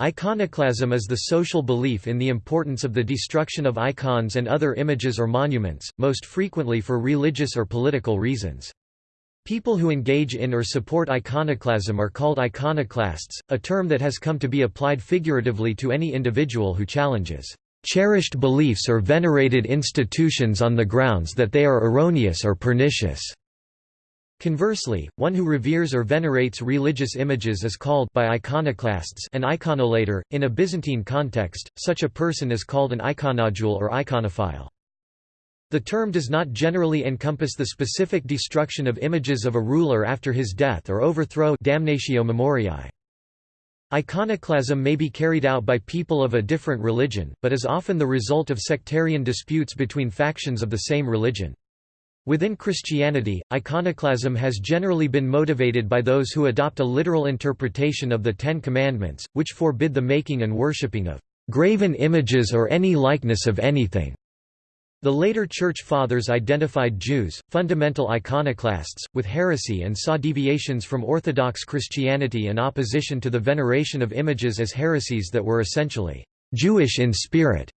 Iconoclasm is the social belief in the importance of the destruction of icons and other images or monuments, most frequently for religious or political reasons. People who engage in or support iconoclasm are called iconoclasts, a term that has come to be applied figuratively to any individual who challenges cherished beliefs or venerated institutions on the grounds that they are erroneous or pernicious. Conversely, one who reveres or venerates religious images is called by iconoclasts an iconolator. In a Byzantine context, such a person is called an iconodule or iconophile. The term does not generally encompass the specific destruction of images of a ruler after his death or overthrow damnatio memoriae. Iconoclasm may be carried out by people of a different religion, but is often the result of sectarian disputes between factions of the same religion. Within Christianity, iconoclasm has generally been motivated by those who adopt a literal interpretation of the Ten Commandments, which forbid the making and worshipping of graven images or any likeness of anything. The later Church Fathers identified Jews, fundamental iconoclasts, with heresy and saw deviations from Orthodox Christianity and opposition to the veneration of images as heresies that were essentially Jewish in spirit.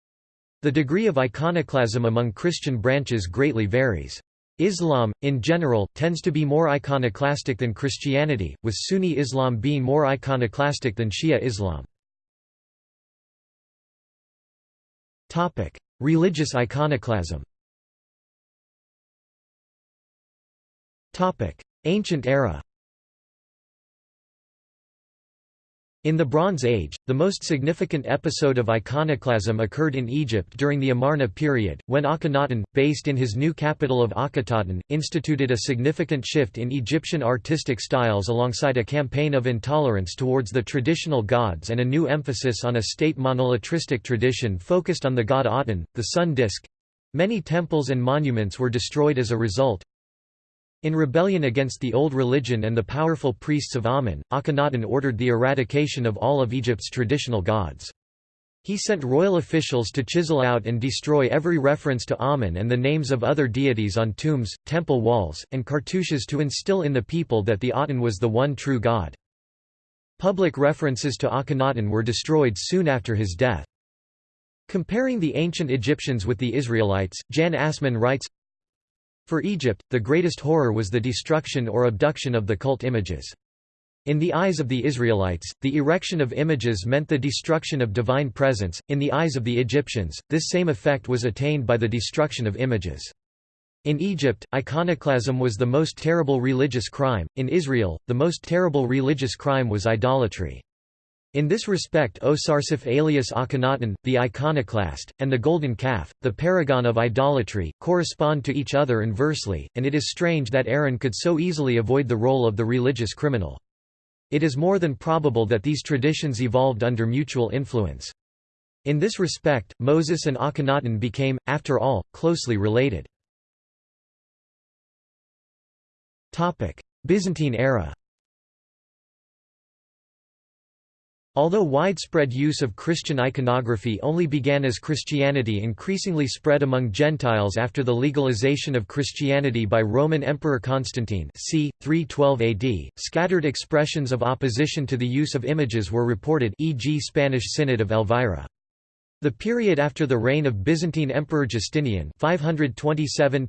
The degree of iconoclasm among Christian branches greatly varies. Islam, in general, tends to be more iconoclastic than Christianity, with Sunni Islam being more iconoclastic than Shia Islam. Religious iconoclasm Ancient era In the Bronze Age, the most significant episode of iconoclasm occurred in Egypt during the Amarna period, when Akhenaten, based in his new capital of Akhetaten, instituted a significant shift in Egyptian artistic styles alongside a campaign of intolerance towards the traditional gods and a new emphasis on a state monolatristic tradition focused on the god Aten, the sun disk. Many temples and monuments were destroyed as a result, in rebellion against the old religion and the powerful priests of Amen, Akhenaten ordered the eradication of all of Egypt's traditional gods. He sent royal officials to chisel out and destroy every reference to Amen and the names of other deities on tombs, temple walls, and cartouches to instill in the people that the Aten was the one true god. Public references to Akhenaten were destroyed soon after his death. Comparing the ancient Egyptians with the Israelites, Jan Assmann writes, for Egypt, the greatest horror was the destruction or abduction of the cult images. In the eyes of the Israelites, the erection of images meant the destruction of divine presence, in the eyes of the Egyptians, this same effect was attained by the destruction of images. In Egypt, iconoclasm was the most terrible religious crime, in Israel, the most terrible religious crime was idolatry. In this respect Osarseph alias Akhenaten, the iconoclast, and the golden calf, the paragon of idolatry, correspond to each other inversely, and it is strange that Aaron could so easily avoid the role of the religious criminal. It is more than probable that these traditions evolved under mutual influence. In this respect, Moses and Akhenaten became, after all, closely related. Byzantine era Although widespread use of Christian iconography only began as Christianity increasingly spread among Gentiles after the legalization of Christianity by Roman Emperor Constantine c. 312 AD, scattered expressions of opposition to the use of images were reported e.g. Spanish Synod of Elvira. The period after the reign of Byzantine Emperor Justinian 527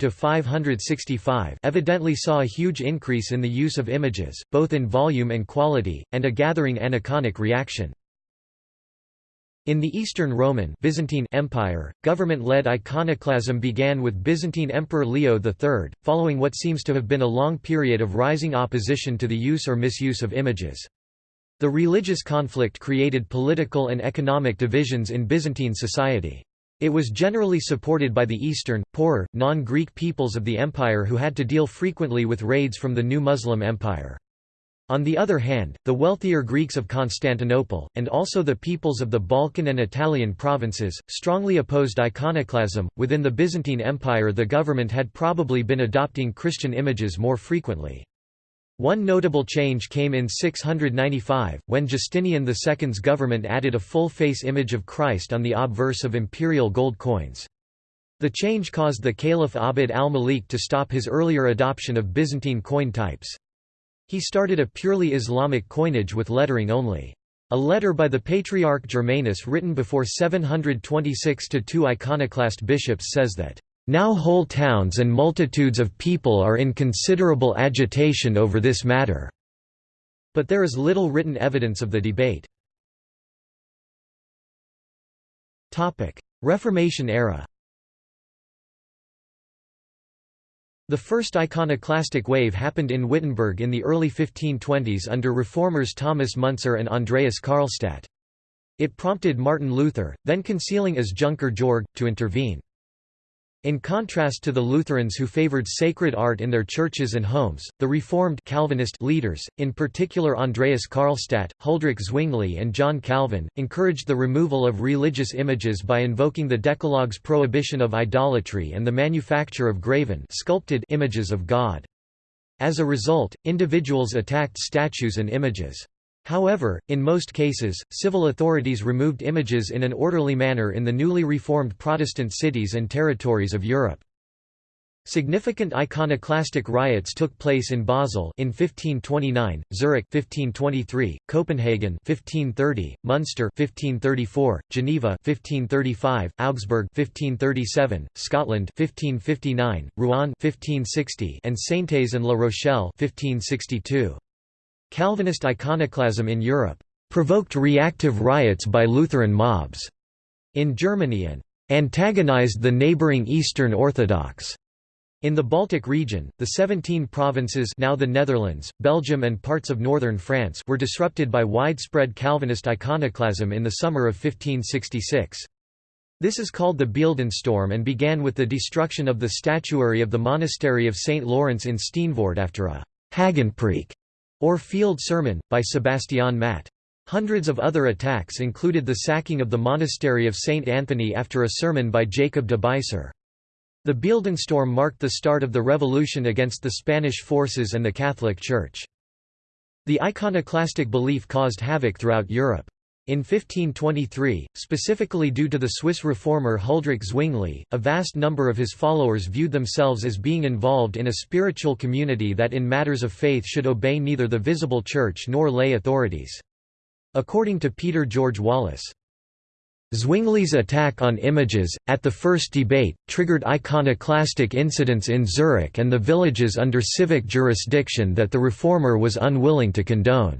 evidently saw a huge increase in the use of images, both in volume and quality, and a gathering aniconic reaction. In the Eastern Roman Byzantine Empire, government-led iconoclasm began with Byzantine Emperor Leo III, following what seems to have been a long period of rising opposition to the use or misuse of images. The religious conflict created political and economic divisions in Byzantine society. It was generally supported by the Eastern, poorer, non-Greek peoples of the empire who had to deal frequently with raids from the new Muslim empire. On the other hand, the wealthier Greeks of Constantinople, and also the peoples of the Balkan and Italian provinces, strongly opposed iconoclasm. Within the Byzantine Empire, the government had probably been adopting Christian images more frequently. One notable change came in 695, when Justinian II's government added a full-face image of Christ on the obverse of imperial gold coins. The change caused the Caliph Abd al-Malik to stop his earlier adoption of Byzantine coin types. He started a purely Islamic coinage with lettering only. A letter by the Patriarch Germanus written before 726 to two iconoclast bishops says that, "...now whole towns and multitudes of people are in considerable agitation over this matter." But there is little written evidence of the debate. Reformation era The first iconoclastic wave happened in Wittenberg in the early 1520s under reformers Thomas Müntzer and Andreas Karlstadt. It prompted Martin Luther, then concealing as Junker Jorg, to intervene. In contrast to the Lutherans who favored sacred art in their churches and homes, the Reformed Calvinist leaders, in particular Andreas Karlstadt, Huldrych Zwingli and John Calvin, encouraged the removal of religious images by invoking the Decalogue's prohibition of idolatry and the manufacture of graven sculpted images of God. As a result, individuals attacked statues and images. However, in most cases, civil authorities removed images in an orderly manner in the newly reformed Protestant cities and territories of Europe. Significant iconoclastic riots took place in Basel in 1529, Zurich 1523, Copenhagen 1530, Munster 1534, Geneva 1535, Augsburg 1537, Scotland 1559, Rouen 1560, and Saintes and La Rochelle 1562. Calvinist iconoclasm in Europe provoked reactive riots by Lutheran mobs in Germany and antagonized the neighboring Eastern Orthodox. In the Baltic region, the 17 provinces now the Netherlands, Belgium and parts of northern France were disrupted by widespread Calvinist iconoclasm in the summer of 1566. This is called the Beeldenstorm and began with the destruction of the statuary of the monastery of St. Lawrence in Steenvoort after a Hagenpreek or Field Sermon, by Sebastian Matt. Hundreds of other attacks included the sacking of the monastery of St. Anthony after a sermon by Jacob de Buysser. The Beeldenstorm marked the start of the revolution against the Spanish forces and the Catholic Church. The iconoclastic belief caused havoc throughout Europe. In 1523, specifically due to the Swiss reformer Huldrych Zwingli, a vast number of his followers viewed themselves as being involved in a spiritual community that in matters of faith should obey neither the visible church nor lay authorities. According to Peter George Wallace, Zwingli's attack on images, at the first debate, triggered iconoclastic incidents in Zurich and the villages under civic jurisdiction that the reformer was unwilling to condone.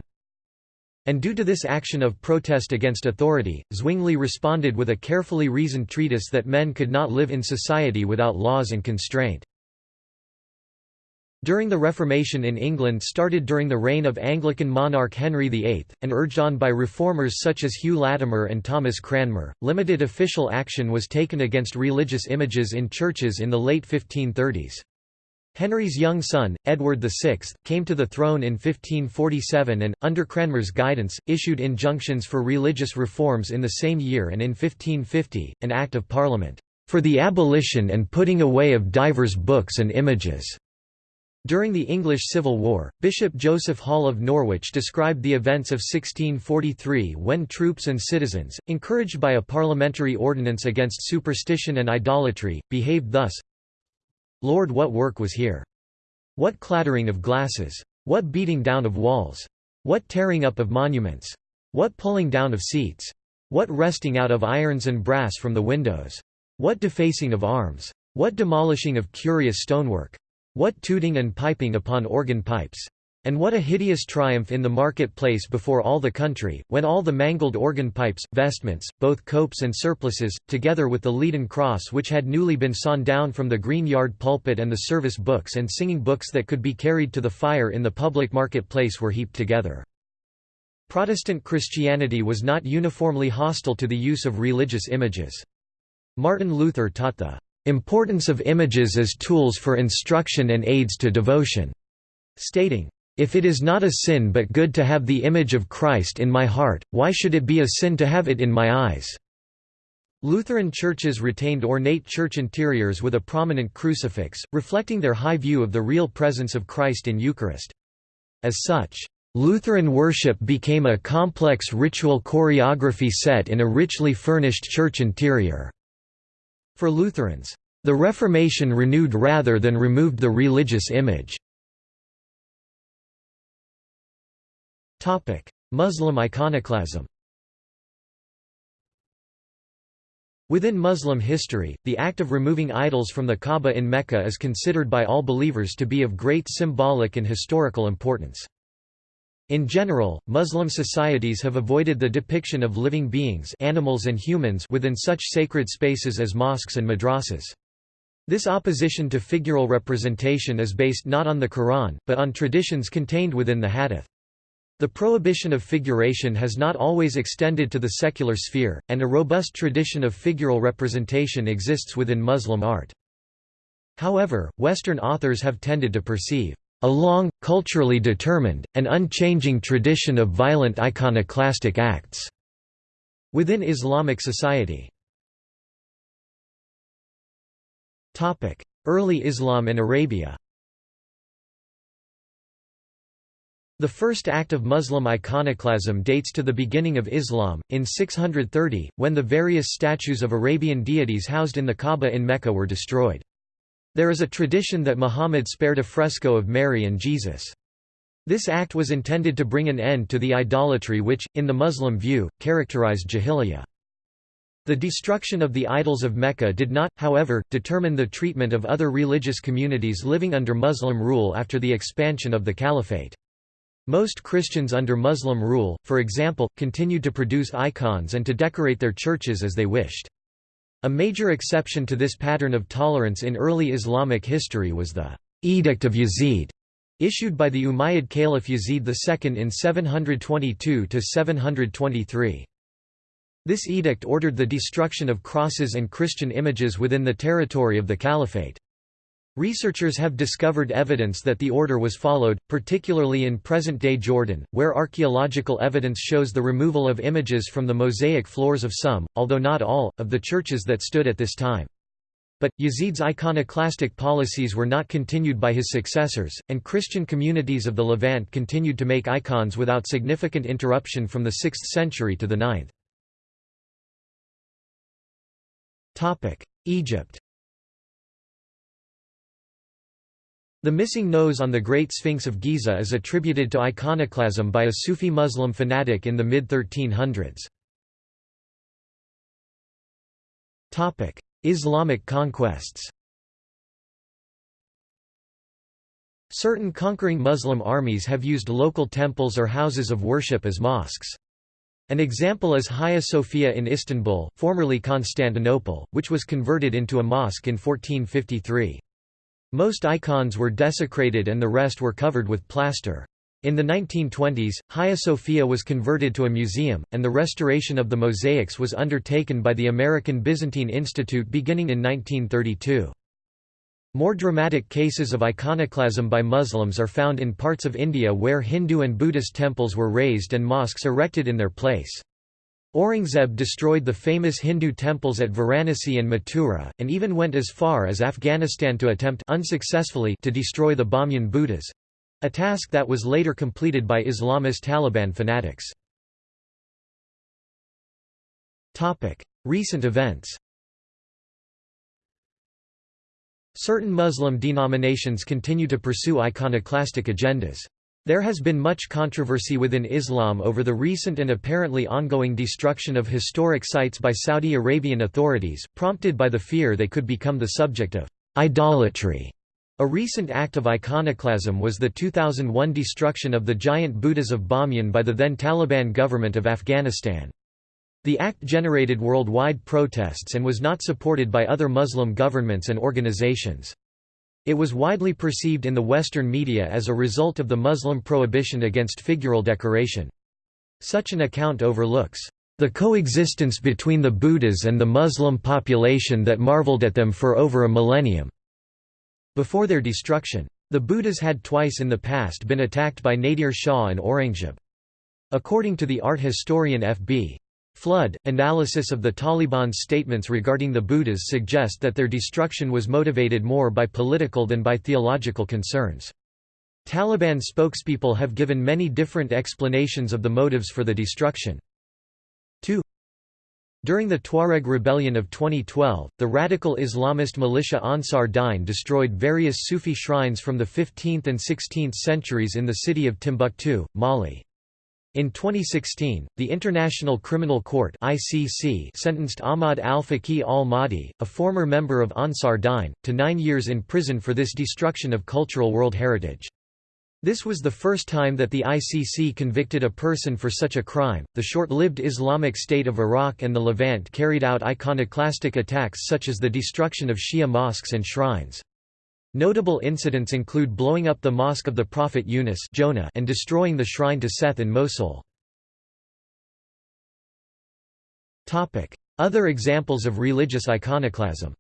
And due to this action of protest against authority, Zwingli responded with a carefully reasoned treatise that men could not live in society without laws and constraint. During the Reformation in England started during the reign of Anglican monarch Henry VIII, and urged on by reformers such as Hugh Latimer and Thomas Cranmer, limited official action was taken against religious images in churches in the late 1530s. Henry's young son, Edward VI, came to the throne in 1547 and, under Cranmer's guidance, issued injunctions for religious reforms in the same year and in 1550, an Act of Parliament, "...for the abolition and putting away of divers books and images." During the English Civil War, Bishop Joseph Hall of Norwich described the events of 1643 when troops and citizens, encouraged by a parliamentary ordinance against superstition and idolatry, behaved thus, Lord what work was here! What clattering of glasses! What beating down of walls! What tearing up of monuments! What pulling down of seats! What wresting out of irons and brass from the windows! What defacing of arms! What demolishing of curious stonework! What tooting and piping upon organ pipes! And what a hideous triumph in the market-place before all the country, when all the mangled organ pipes, vestments, both copes and surplices, together with the leaden cross which had newly been sawn down from the green yard pulpit and the service books and singing books that could be carried to the fire in the public market-place were heaped together. Protestant Christianity was not uniformly hostile to the use of religious images. Martin Luther taught the importance of images as tools for instruction and aids to devotion, stating, if it is not a sin but good to have the image of Christ in my heart, why should it be a sin to have it in my eyes?' Lutheran churches retained ornate church interiors with a prominent crucifix, reflecting their high view of the real presence of Christ in Eucharist. As such, Lutheran worship became a complex ritual choreography set in a richly furnished church interior. For Lutherans, the Reformation renewed rather than removed the religious image. Topic: Muslim iconoclasm. Within Muslim history, the act of removing idols from the Kaaba in Mecca is considered by all believers to be of great symbolic and historical importance. In general, Muslim societies have avoided the depiction of living beings animals and humans within such sacred spaces as mosques and madrasas. This opposition to figural representation is based not on the Quran, but on traditions contained within the Hadith. The prohibition of figuration has not always extended to the secular sphere, and a robust tradition of figural representation exists within Muslim art. However, Western authors have tended to perceive a long, culturally determined, and unchanging tradition of violent iconoclastic acts within Islamic society. Early Islam in Arabia The first act of Muslim iconoclasm dates to the beginning of Islam, in 630, when the various statues of Arabian deities housed in the Kaaba in Mecca were destroyed. There is a tradition that Muhammad spared a fresco of Mary and Jesus. This act was intended to bring an end to the idolatry which, in the Muslim view, characterized Jahiliyyah. The destruction of the idols of Mecca did not, however, determine the treatment of other religious communities living under Muslim rule after the expansion of the caliphate. Most Christians under Muslim rule, for example, continued to produce icons and to decorate their churches as they wished. A major exception to this pattern of tolerance in early Islamic history was the Edict of Yazid, issued by the Umayyad Caliph Yazid II in 722–723. This edict ordered the destruction of crosses and Christian images within the territory of the caliphate. Researchers have discovered evidence that the order was followed, particularly in present-day Jordan, where archaeological evidence shows the removal of images from the mosaic floors of some, although not all, of the churches that stood at this time. But, Yazid's iconoclastic policies were not continued by his successors, and Christian communities of the Levant continued to make icons without significant interruption from the 6th century to the 9th. Egypt The missing nose on the Great Sphinx of Giza is attributed to iconoclasm by a Sufi Muslim fanatic in the mid-1300s. Islamic conquests Certain conquering Muslim armies have used local temples or houses of worship as mosques. An example is Hagia Sophia in Istanbul, formerly Constantinople, which was converted into a mosque in 1453. Most icons were desecrated and the rest were covered with plaster. In the 1920s, Hagia Sophia was converted to a museum, and the restoration of the mosaics was undertaken by the American Byzantine Institute beginning in 1932. More dramatic cases of iconoclasm by Muslims are found in parts of India where Hindu and Buddhist temples were razed and mosques erected in their place. Aurangzeb destroyed the famous Hindu temples at Varanasi and Mathura, and even went as far as Afghanistan to attempt unsuccessfully to destroy the Bamyan Buddhas—a task that was later completed by Islamist Taliban fanatics. Recent events Certain Muslim denominations continue to pursue iconoclastic agendas. There has been much controversy within Islam over the recent and apparently ongoing destruction of historic sites by Saudi Arabian authorities, prompted by the fear they could become the subject of idolatry. A recent act of iconoclasm was the 2001 destruction of the giant Buddhas of Bamyan by the then Taliban government of Afghanistan. The act generated worldwide protests and was not supported by other Muslim governments and organizations. It was widely perceived in the Western media as a result of the Muslim prohibition against figural decoration. Such an account overlooks the coexistence between the Buddhas and the Muslim population that marveled at them for over a millennium. Before their destruction, the Buddhas had twice in the past been attacked by Nadir Shah and Aurangzeb. According to the art historian F.B. Flood, analysis of the Taliban's statements regarding the Buddhas suggest that their destruction was motivated more by political than by theological concerns. Taliban spokespeople have given many different explanations of the motives for the destruction. 2. During the Tuareg rebellion of 2012, the radical Islamist militia Ansar Dine destroyed various Sufi shrines from the 15th and 16th centuries in the city of Timbuktu, Mali. In 2016, the International Criminal Court (ICC) sentenced Ahmad al-Faqih al-Mahdi, a former member of Ansar Dine, to 9 years in prison for this destruction of cultural world heritage. This was the first time that the ICC convicted a person for such a crime. The short-lived Islamic State of Iraq and the Levant carried out iconoclastic attacks such as the destruction of Shia mosques and shrines. Notable incidents include blowing up the Mosque of the Prophet Yunus Jonah and destroying the shrine to Seth in Mosul. Other examples of religious iconoclasm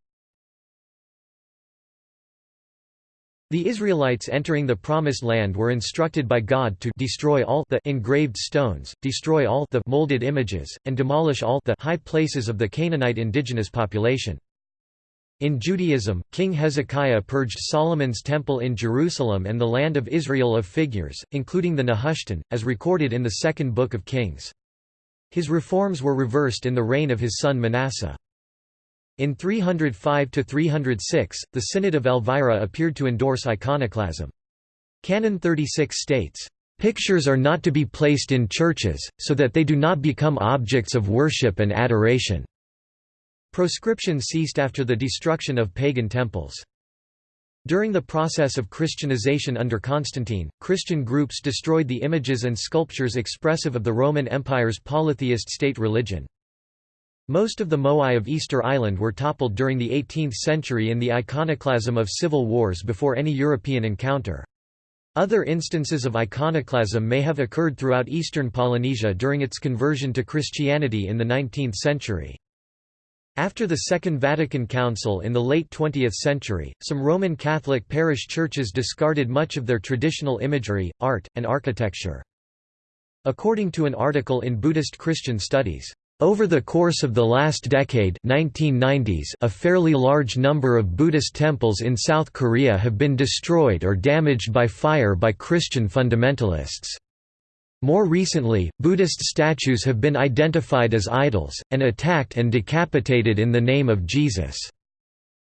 The Israelites entering the Promised Land were instructed by God to destroy all the engraved stones, destroy all the molded images, and demolish all the high places of the Canaanite indigenous population. In Judaism, King Hezekiah purged Solomon's temple in Jerusalem and the land of Israel of figures, including the Nehushtan, as recorded in the Second Book of Kings. His reforms were reversed in the reign of his son Manasseh. In 305–306, the Synod of Elvira appeared to endorse iconoclasm. Canon 36 states, "...pictures are not to be placed in churches, so that they do not become objects of worship and adoration." Proscription ceased after the destruction of pagan temples. During the process of Christianization under Constantine, Christian groups destroyed the images and sculptures expressive of the Roman Empire's polytheist state religion. Most of the Moai of Easter Island were toppled during the 18th century in the iconoclasm of civil wars before any European encounter. Other instances of iconoclasm may have occurred throughout eastern Polynesia during its conversion to Christianity in the 19th century. After the Second Vatican Council in the late 20th century, some Roman Catholic parish churches discarded much of their traditional imagery, art, and architecture. According to an article in Buddhist Christian Studies, over the course of the last decade 1990s, a fairly large number of Buddhist temples in South Korea have been destroyed or damaged by fire by Christian fundamentalists. More recently, Buddhist statues have been identified as idols, and attacked and decapitated in the name of Jesus.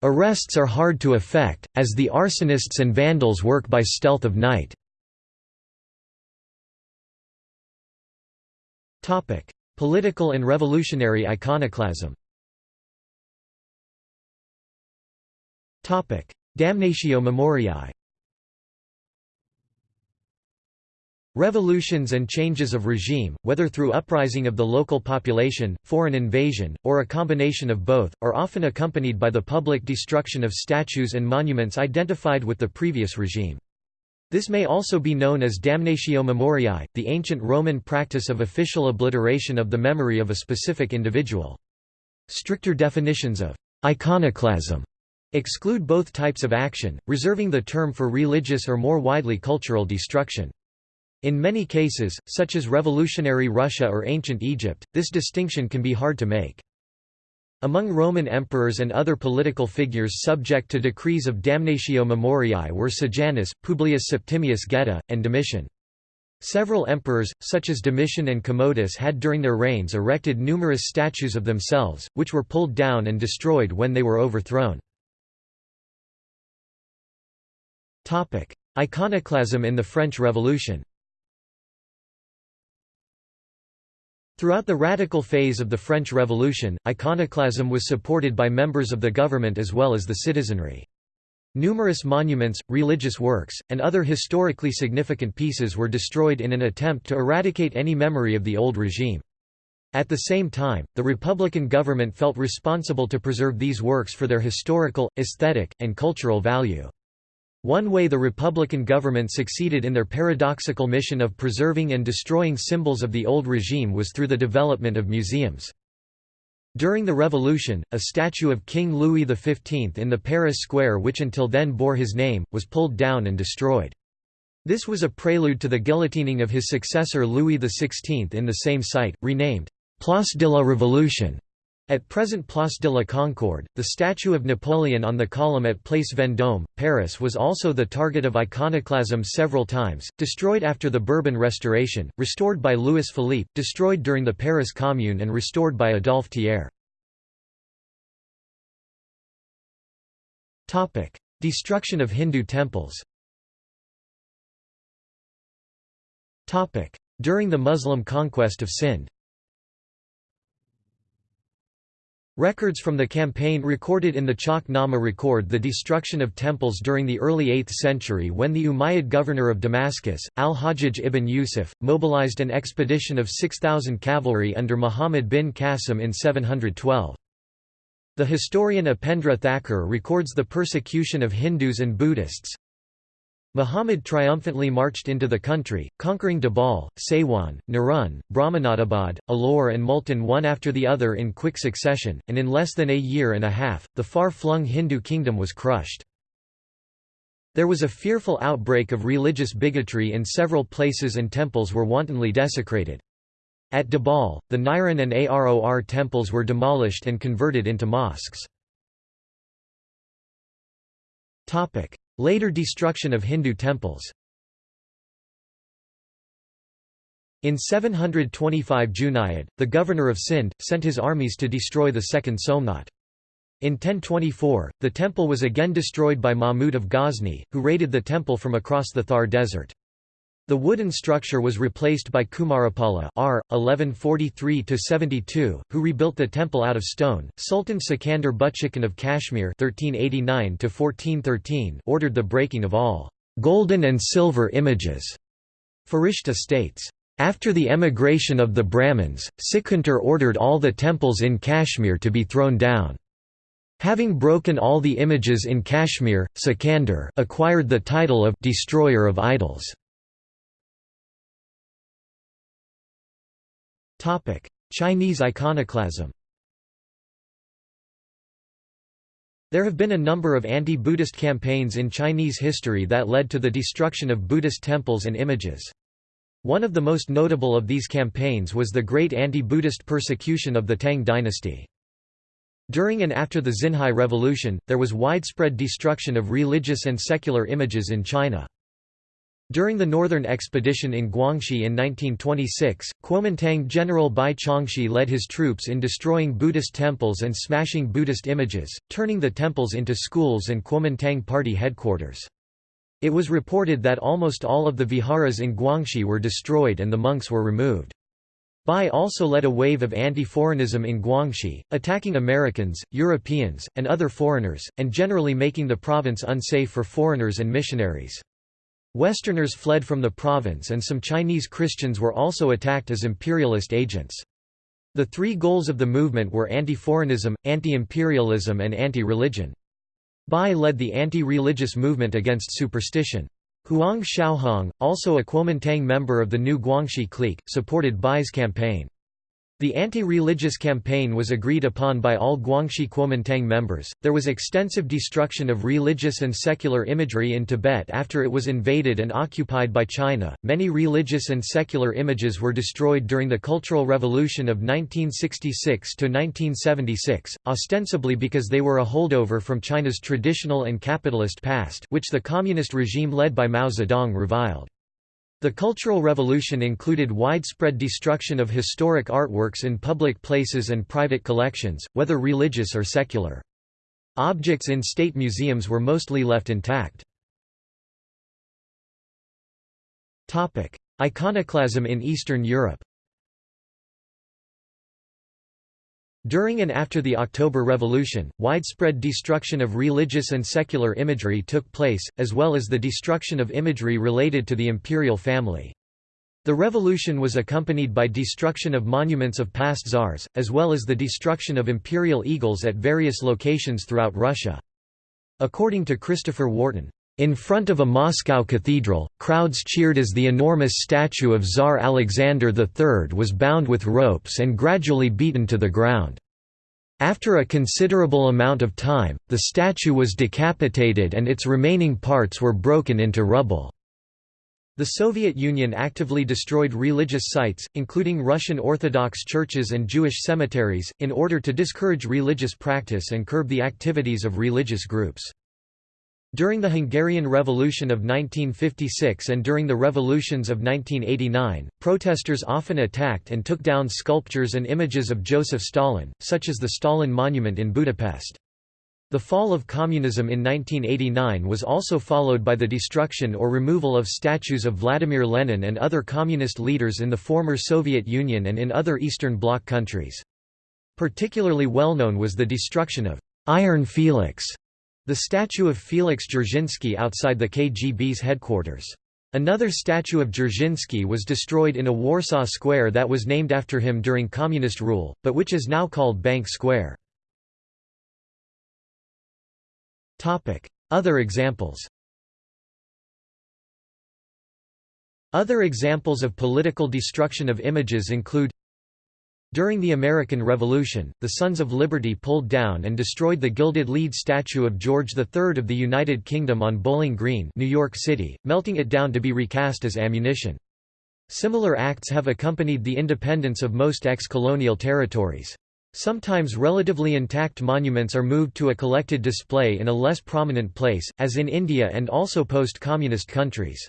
Arrests are hard to effect, as the arsonists and vandals work by stealth of night. Political and revolutionary iconoclasm Damnatio Memoriae Revolutions and changes of regime, whether through uprising of the local population, foreign invasion, or a combination of both, are often accompanied by the public destruction of statues and monuments identified with the previous regime. This may also be known as damnatio memoriae, the ancient Roman practice of official obliteration of the memory of a specific individual. Stricter definitions of iconoclasm exclude both types of action, reserving the term for religious or more widely cultural destruction. In many cases, such as revolutionary Russia or ancient Egypt, this distinction can be hard to make. Among Roman emperors and other political figures subject to decrees of damnatio memoriae were Sejanus, Publius Septimius Geta, and Domitian. Several emperors, such as Domitian and Commodus had during their reigns erected numerous statues of themselves, which were pulled down and destroyed when they were overthrown. Iconoclasm in the French Revolution Throughout the radical phase of the French Revolution, iconoclasm was supported by members of the government as well as the citizenry. Numerous monuments, religious works, and other historically significant pieces were destroyed in an attempt to eradicate any memory of the old regime. At the same time, the Republican government felt responsible to preserve these works for their historical, aesthetic, and cultural value. One way the Republican government succeeded in their paradoxical mission of preserving and destroying symbols of the old regime was through the development of museums. During the Revolution, a statue of King Louis XV in the Paris Square which until then bore his name, was pulled down and destroyed. This was a prelude to the guillotining of his successor Louis XVI in the same site, renamed Place de la Révolution. At present Place de la Concorde, the statue of Napoleon on the column at Place Vendôme, Paris was also the target of iconoclasm several times, destroyed after the Bourbon Restoration, restored by Louis Philippe, destroyed during the Paris Commune and restored by Adolphe Thiers. Destruction of Hindu temples During the Muslim conquest of Sind Records from the campaign recorded in the Chach Nama record the destruction of temples during the early 8th century when the Umayyad governor of Damascus, al-Hajjaj ibn Yusuf, mobilized an expedition of 6,000 cavalry under Muhammad bin Qasim in 712. The historian Upendra Thakur records the persecution of Hindus and Buddhists, Muhammad triumphantly marched into the country, conquering Dabal, Saiwan, Narun, Brahmanabad, Alor and Multan one after the other in quick succession, and in less than a year and a half, the far-flung Hindu kingdom was crushed. There was a fearful outbreak of religious bigotry in several places and temples were wantonly desecrated. At Dabal, the Niran and Aror temples were demolished and converted into mosques. Later destruction of Hindu temples In 725 Junayd, the governor of Sind, sent his armies to destroy the second Somnath. In 1024, the temple was again destroyed by Mahmud of Ghazni, who raided the temple from across the Thar desert. The wooden structure was replaced by Kumarapala R. 1143–72, who rebuilt the temple out of stone. Sultan Sikandar Butshikan of Kashmir (1389–1413) ordered the breaking of all golden and silver images. Farishta states. After the emigration of the Brahmins, Sikandar ordered all the temples in Kashmir to be thrown down. Having broken all the images in Kashmir, Sikandar acquired the title of «destroyer of idols». Chinese iconoclasm There have been a number of anti-Buddhist campaigns in Chinese history that led to the destruction of Buddhist temples and images. One of the most notable of these campaigns was the great anti-Buddhist persecution of the Tang dynasty. During and after the Xinhai Revolution, there was widespread destruction of religious and secular images in China. During the Northern Expedition in Guangxi in 1926, Kuomintang General Bai Chongxi led his troops in destroying Buddhist temples and smashing Buddhist images, turning the temples into schools and Kuomintang party headquarters. It was reported that almost all of the viharas in Guangxi were destroyed and the monks were removed. Bai also led a wave of anti-foreignism in Guangxi, attacking Americans, Europeans, and other foreigners, and generally making the province unsafe for foreigners and missionaries. Westerners fled from the province and some Chinese Christians were also attacked as imperialist agents. The three goals of the movement were anti-foreignism, anti-imperialism and anti-religion. Bai led the anti-religious movement against superstition. Huang Shaohong, also a Kuomintang member of the new Guangxi clique, supported Bai's campaign. The anti-religious campaign was agreed upon by all Guangxi Kuomintang members. There was extensive destruction of religious and secular imagery in Tibet after it was invaded and occupied by China. Many religious and secular images were destroyed during the Cultural Revolution of 1966 to 1976, ostensibly because they were a holdover from China's traditional and capitalist past, which the communist regime led by Mao Zedong reviled. The Cultural Revolution included widespread destruction of historic artworks in public places and private collections, whether religious or secular. Objects in state museums were mostly left intact. Iconoclasm in Eastern Europe During and after the October Revolution, widespread destruction of religious and secular imagery took place, as well as the destruction of imagery related to the imperial family. The revolution was accompanied by destruction of monuments of past czars, as well as the destruction of imperial eagles at various locations throughout Russia. According to Christopher Wharton, in front of a Moscow cathedral, crowds cheered as the enormous statue of Tsar Alexander III was bound with ropes and gradually beaten to the ground. After a considerable amount of time, the statue was decapitated and its remaining parts were broken into rubble. The Soviet Union actively destroyed religious sites, including Russian Orthodox churches and Jewish cemeteries, in order to discourage religious practice and curb the activities of religious groups. During the Hungarian Revolution of 1956 and during the revolutions of 1989, protesters often attacked and took down sculptures and images of Joseph Stalin, such as the Stalin Monument in Budapest. The fall of communism in 1989 was also followed by the destruction or removal of statues of Vladimir Lenin and other communist leaders in the former Soviet Union and in other Eastern Bloc countries. Particularly well known was the destruction of Iron Felix, the statue of Felix Dzerzhinsky outside the KGB's headquarters. Another statue of Dzerzhinsky was destroyed in a Warsaw square that was named after him during communist rule, but which is now called Bank Square. Other examples Other examples of political destruction of images include During the American Revolution, the Sons of Liberty pulled down and destroyed the gilded lead statue of George III of the United Kingdom on Bowling Green New York City, melting it down to be recast as ammunition. Similar acts have accompanied the independence of most ex-colonial territories. Sometimes relatively intact monuments are moved to a collected display in a less prominent place, as in India and also post-communist countries.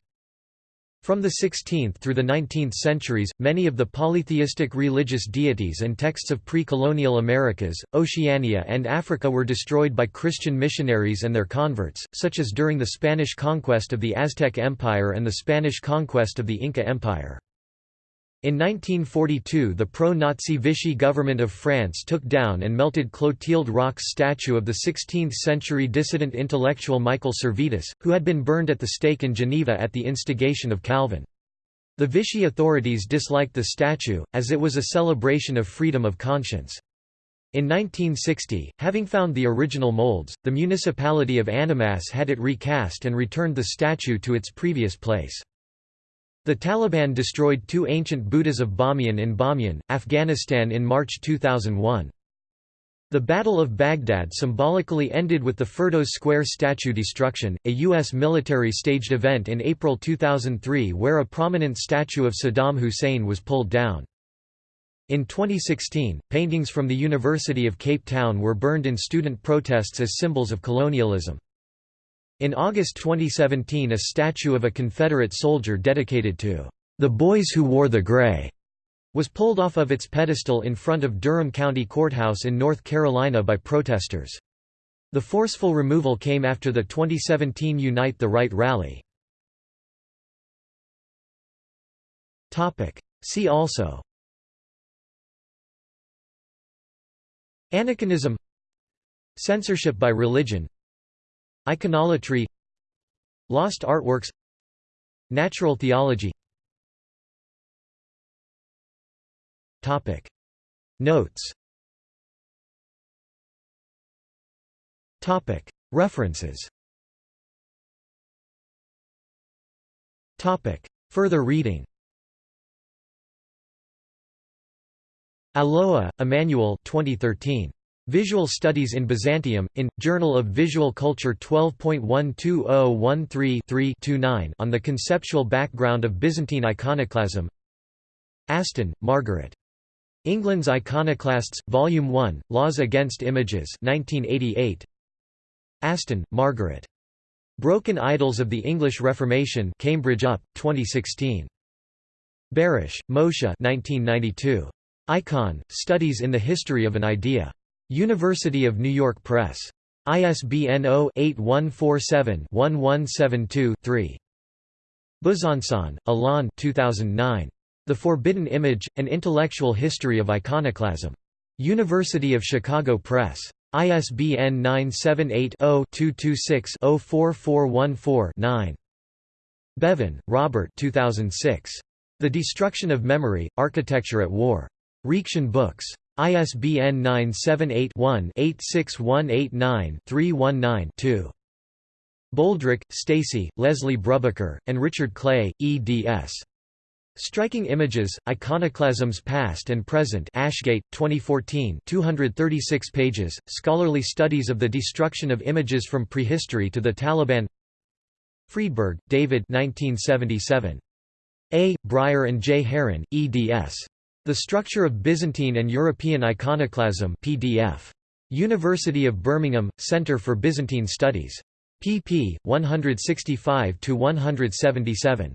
From the 16th through the 19th centuries, many of the polytheistic religious deities and texts of pre-colonial Americas, Oceania and Africa were destroyed by Christian missionaries and their converts, such as during the Spanish conquest of the Aztec Empire and the Spanish conquest of the Inca Empire. In 1942 the pro-Nazi Vichy government of France took down and melted Clotilde Roch's statue of the 16th-century dissident intellectual Michael Servetus, who had been burned at the stake in Geneva at the instigation of Calvin. The Vichy authorities disliked the statue, as it was a celebration of freedom of conscience. In 1960, having found the original molds, the municipality of Annemasse had it recast and returned the statue to its previous place. The Taliban destroyed two ancient Buddhas of Bamiyan in Bamiyan, Afghanistan in March 2001. The Battle of Baghdad symbolically ended with the Firdos Square statue destruction, a U.S. military-staged event in April 2003 where a prominent statue of Saddam Hussein was pulled down. In 2016, paintings from the University of Cape Town were burned in student protests as symbols of colonialism. In August 2017 a statue of a Confederate soldier dedicated to the boys who wore the gray was pulled off of its pedestal in front of Durham County Courthouse in North Carolina by protesters. The forceful removal came after the 2017 Unite the Right rally. See also Anachronism Censorship by religion Iconolatry Lost artworks Natural theology. Topic. Notes. Topic. References. Topic. Further reading. Alloa, Emmanuel 2013. Visual Studies in Byzantium, in, Journal of Visual Culture 12.12013-3-29 on the conceptual background of Byzantine iconoclasm Aston, Margaret. England's Iconoclasts, Volume 1, Laws Against Images 1988. Aston, Margaret. Broken Idols of the English Reformation Cambridge UP, 2016. Barasch, Moshe 1992. Icon, Studies in the History of an Idea. University of New York Press. ISBN 0-8147-1172-3. Besançon, Alain 2009. The Forbidden Image, An Intellectual History of Iconoclasm. University of Chicago Press. ISBN 978-0-226-04414-9. Bevan, Robert 2006. The Destruction of Memory, Architecture at War. Reaktion Books. ISBN 978-1-86189-319-2. Boldrick, Stacy, Leslie Brubaker, and Richard Clay, eds. Striking Images, Iconoclasms Past and Present Ashgate, 2014 236 pages, Scholarly Studies of the Destruction of Images from Prehistory to the Taliban Freedberg, David 1977. A. Bryer and J. Herrin, eds. The Structure of Byzantine and European Iconoclasm PDF. University of Birmingham, Centre for Byzantine Studies. pp. 165–177.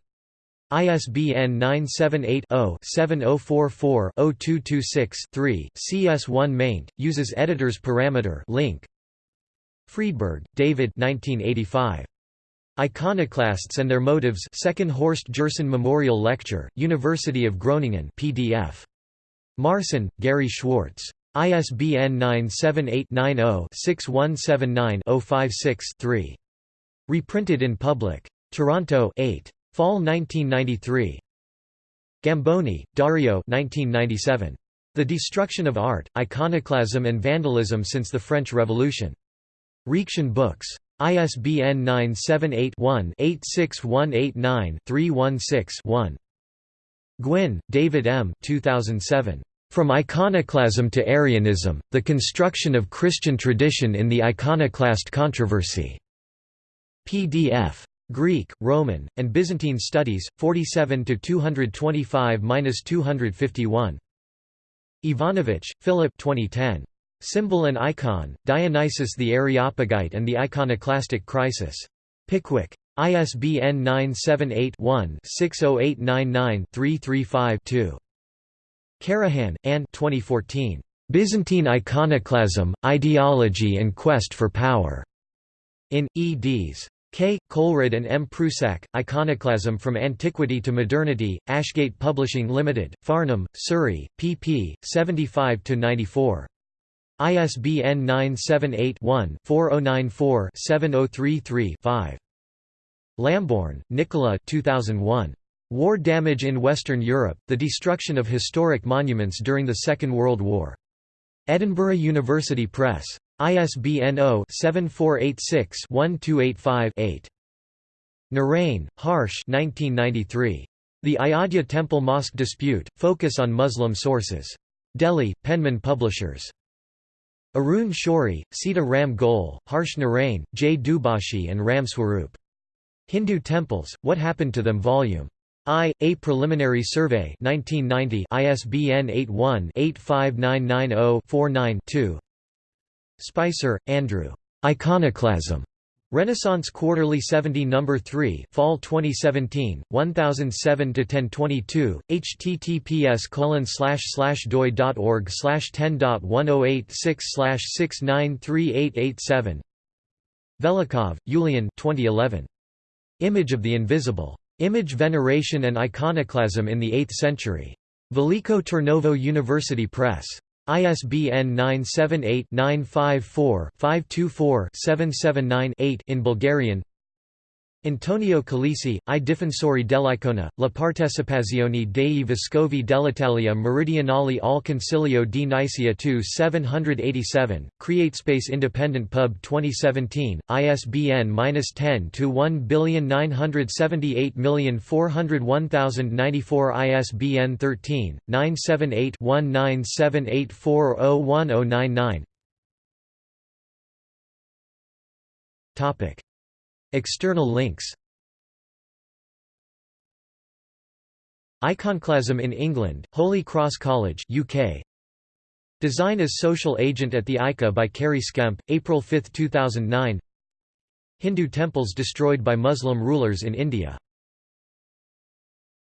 ISBN 978-0-7044-0226-3, CS1 maint, uses editor's parameter link. Freedberg, David 1985. Iconoclasts and Their Motives 2nd Horst Gerson Memorial Lecture, University of Groningen PDF. Marson, Gary Schwartz. ISBN 978-90-6179-056-3. Reprinted in public. Toronto 8. Fall 1993. Gamboni, Dario 1997. The Destruction of Art, Iconoclasm and Vandalism Since the French Revolution. Reaktion Books. ISBN 978-1-86189-316-1. Gwynne, David M. 2007. From Iconoclasm to Arianism, The Construction of Christian Tradition in the Iconoclast Controversy. PDF. Greek, Roman, and Byzantine Studies, 47 to 225-251. Ivanovich, Philip 2010. Symbol and Icon, Dionysius the Areopagite and the Iconoclastic Crisis. Pickwick. ISBN 978-1-60899-335-2. Karahan, Anne 2014. Byzantine Iconoclasm, Ideology and Quest for Power. In, eds. K. Kolrud and M. Prusac, Iconoclasm from Antiquity to Modernity, Ashgate Publishing Limited, Farnham, Surrey, pp. 75–94. ISBN 978-1-4094-7033-5. Lambourne, Nicola 2001. War Damage in Western Europe, The Destruction of Historic Monuments During the Second World War. Edinburgh University Press. ISBN 0-7486-1285-8. Narain, Harsh 1993. The Ayodhya Temple Mosque Dispute, Focus on Muslim Sources. Delhi, Penman Publishers. Arun Shourie, Sita Ram Goel, Harsh Narain, J. Dubashi and Ram Swarup. Hindu Temples, What Happened to Them Vol. I. A Preliminary Survey 1990 ISBN 81-85990-49-2 Spicer, Andrew. Iconoclasm. Renaissance Quarterly 70 No. 3 Fall 2017, 1007 to 1022 https colon doi.org 10.1086 693887 Velikov, Yulian 2011. Image of the Invisible. Image Veneration and Iconoclasm in the Eighth Century. Veliko Trnovo University Press. ISBN 978-954-524-779-8 in Bulgarian Antonio Calisi, I difensori dell'icona, la partecipazione dei vescovi dell'Italia meridionale al Concilio di Nicea 2 787, CreateSpace Independent Pub 2017, ISBN 10-2-1978401,094 ISBN 13, 978-1978401099 External links. Iconoclasm in England, Holy Cross College UK. Design as Social Agent at the ICA by Kerry Skemp, April 5, 2009 Hindu temples destroyed by Muslim rulers in India